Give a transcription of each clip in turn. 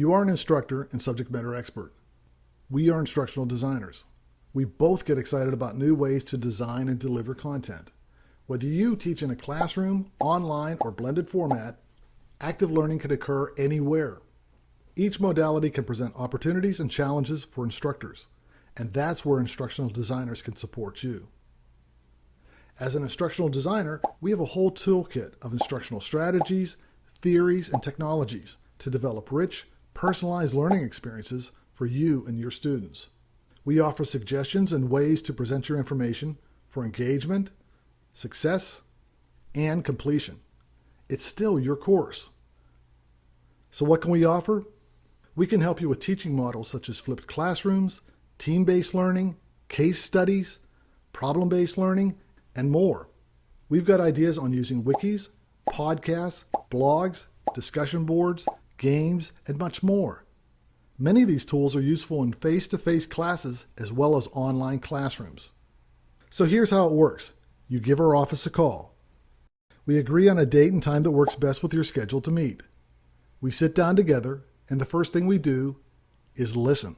You are an instructor and subject matter expert. We are instructional designers. We both get excited about new ways to design and deliver content. Whether you teach in a classroom, online, or blended format, active learning can occur anywhere. Each modality can present opportunities and challenges for instructors, and that's where instructional designers can support you. As an instructional designer, we have a whole toolkit of instructional strategies, theories, and technologies to develop rich, personalized learning experiences for you and your students. We offer suggestions and ways to present your information for engagement, success, and completion. It's still your course. So what can we offer? We can help you with teaching models such as flipped classrooms, team-based learning, case studies, problem-based learning, and more. We've got ideas on using wikis, podcasts, blogs, discussion boards, games, and much more. Many of these tools are useful in face-to-face -face classes as well as online classrooms. So here's how it works. You give our office a call. We agree on a date and time that works best with your schedule to meet. We sit down together, and the first thing we do is listen.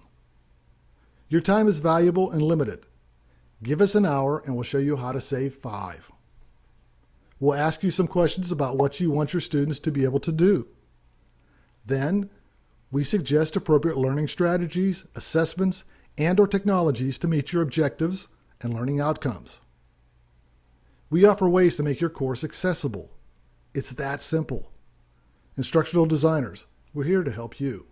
Your time is valuable and limited. Give us an hour and we'll show you how to save five. We'll ask you some questions about what you want your students to be able to do. Then, we suggest appropriate learning strategies, assessments, and or technologies to meet your objectives and learning outcomes. We offer ways to make your course accessible. It's that simple. Instructional designers, we're here to help you.